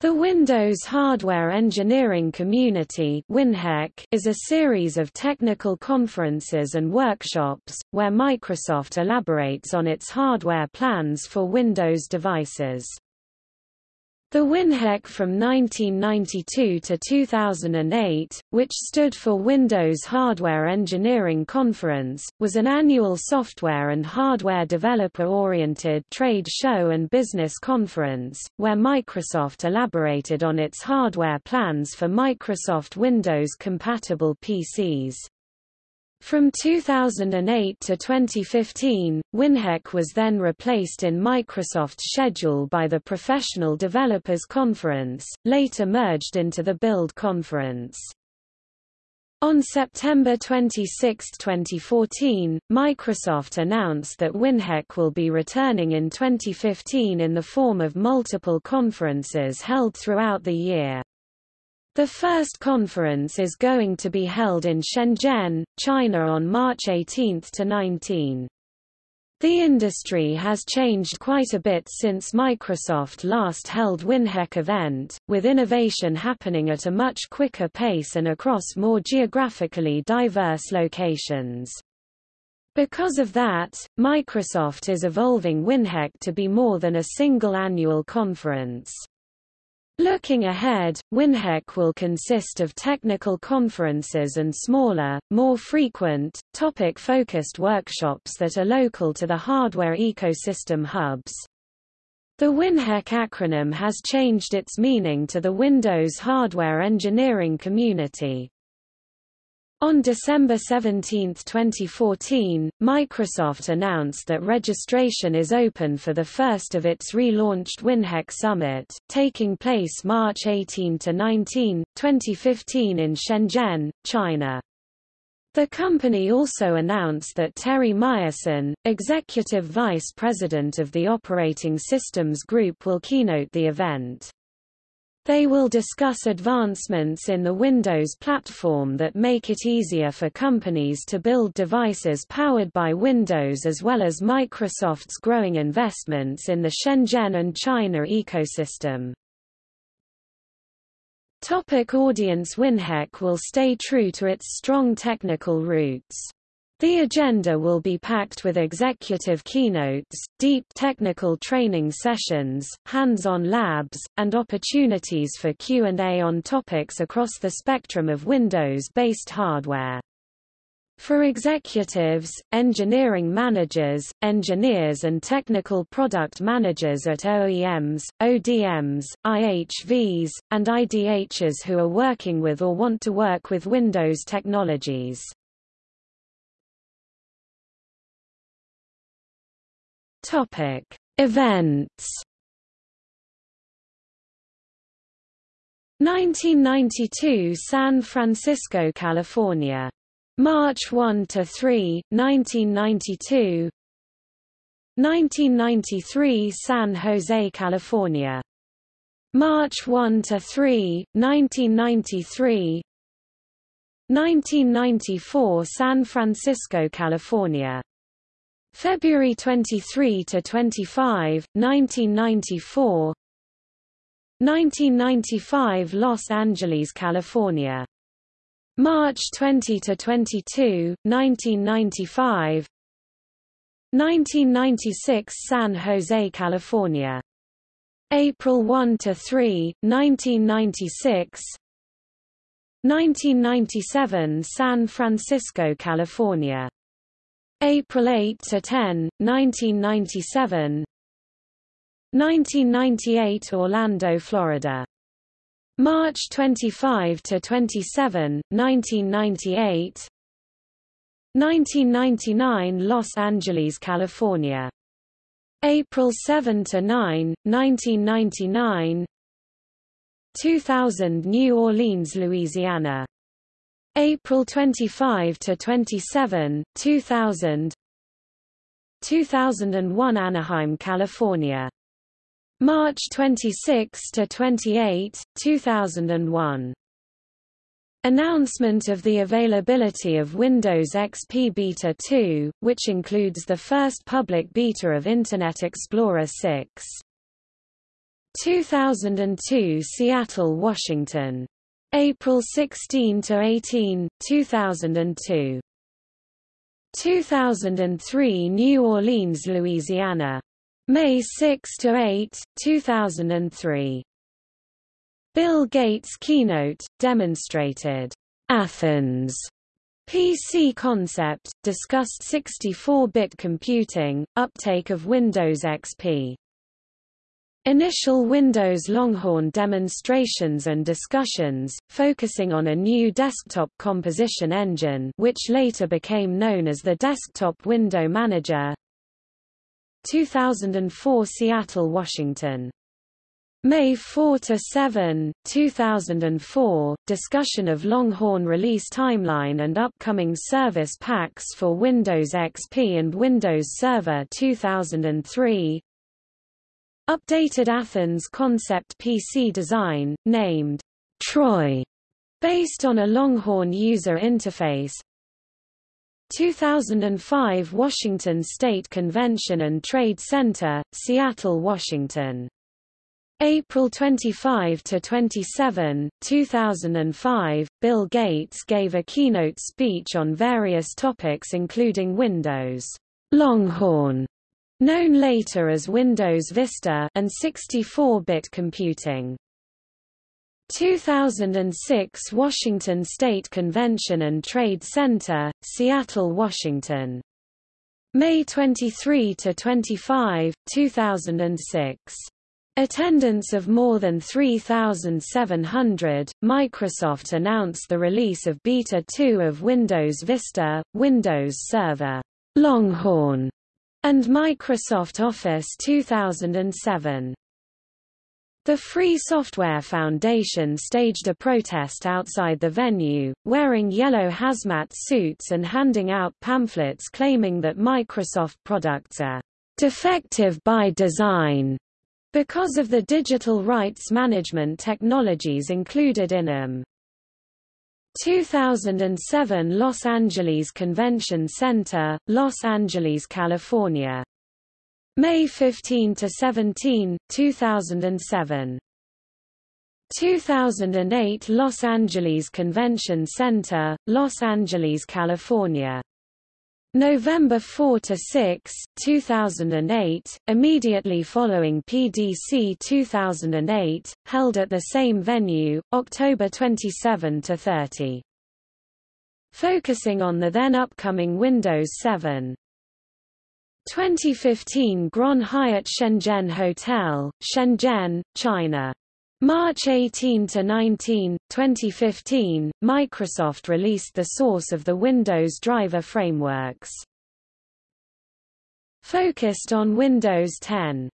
The Windows Hardware Engineering Community is a series of technical conferences and workshops, where Microsoft elaborates on its hardware plans for Windows devices. The WinHEC from 1992 to 2008, which stood for Windows Hardware Engineering Conference, was an annual software and hardware developer-oriented trade show and business conference, where Microsoft elaborated on its hardware plans for Microsoft Windows-compatible PCs. From 2008 to 2015, WinHEC was then replaced in Microsoft's schedule by the Professional Developers Conference, later merged into the Build Conference. On September 26, 2014, Microsoft announced that WinHEC will be returning in 2015 in the form of multiple conferences held throughout the year. The first conference is going to be held in Shenzhen, China on March 18 to 19. The industry has changed quite a bit since Microsoft last held WinHEC event, with innovation happening at a much quicker pace and across more geographically diverse locations. Because of that, Microsoft is evolving WinHEC to be more than a single annual conference. Looking ahead, WinHEC will consist of technical conferences and smaller, more frequent, topic-focused workshops that are local to the hardware ecosystem hubs. The WinHEC acronym has changed its meaning to the Windows Hardware Engineering Community. On December 17, 2014, Microsoft announced that registration is open for the first of its relaunched WinHEC Summit, taking place March 18–19, 2015 in Shenzhen, China. The company also announced that Terry Myerson, Executive Vice President of the Operating Systems Group will keynote the event. They will discuss advancements in the Windows platform that make it easier for companies to build devices powered by Windows as well as Microsoft's growing investments in the Shenzhen and China ecosystem. Topic audience WinHEC will stay true to its strong technical roots. The agenda will be packed with executive keynotes, deep technical training sessions, hands-on labs, and opportunities for Q&A on topics across the spectrum of Windows-based hardware. For executives, engineering managers, engineers and technical product managers at OEMs, ODMs, IHVs, and IDHs who are working with or want to work with Windows technologies. Topic: Events. 1992 San Francisco, California. March 1 to 3, 1992. 1993 San Jose, California. March 1 to 3, 1993. 1994 San Francisco, California. February 23 to 25, 1994. 1995 Los Angeles, California. March 20 to 22, 1995. 1996 San Jose, California. April 1 to 3, 1996. 1997 San Francisco, California. April 8 to 10, 1997. 1998 Orlando, Florida. March 25 to 27, 1998. 1999 Los Angeles, California. April 7 to 9, 1999. 2000 New Orleans, Louisiana. April 25 to 27, 2000. 2001 Anaheim, California. March 26 to 28, 2001. Announcement of the availability of Windows XP Beta 2, which includes the first public beta of Internet Explorer 6. 2002 Seattle, Washington. April 16 to 18, 2002. 2003 New Orleans, Louisiana. May 6 to 8, 2003. Bill Gates keynote demonstrated Athens PC concept discussed 64-bit computing, uptake of Windows XP. Initial Windows Longhorn demonstrations and discussions, focusing on a new desktop composition engine which later became known as the Desktop Window Manager 2004 Seattle, Washington May 4 to 7, 2004, discussion of Longhorn release timeline and upcoming service packs for Windows XP and Windows Server 2003. Updated Athens concept PC design, named Troy, based on a Longhorn user interface. 2005 Washington State Convention and Trade Center, Seattle, Washington April 25 to 27, 2005, Bill Gates gave a keynote speech on various topics including Windows Longhorn, known later as Windows Vista, and 64-bit computing. 2006 Washington State Convention and Trade Center, Seattle, Washington. May 23 to 25, 2006. Attendance of more than 3,700, Microsoft announced the release of Beta 2 of Windows Vista, Windows Server, Longhorn, and Microsoft Office 2007. The Free Software Foundation staged a protest outside the venue, wearing yellow hazmat suits and handing out pamphlets claiming that Microsoft products are defective by design because of the digital rights management technologies included in them. 2007 Los Angeles Convention Center, Los Angeles, California. May 15 to 17, 2007. 2008 Los Angeles Convention Center, Los Angeles, California. November 4 to 6, 2008, immediately following PDC 2008, held at the same venue, October 27 to 30. Focusing on the then upcoming Windows 7. 2015 Grand Hyatt Shenzhen Hotel, Shenzhen, China. March 18 to 19, 2015, Microsoft released the source of the Windows driver frameworks. Focused on Windows 10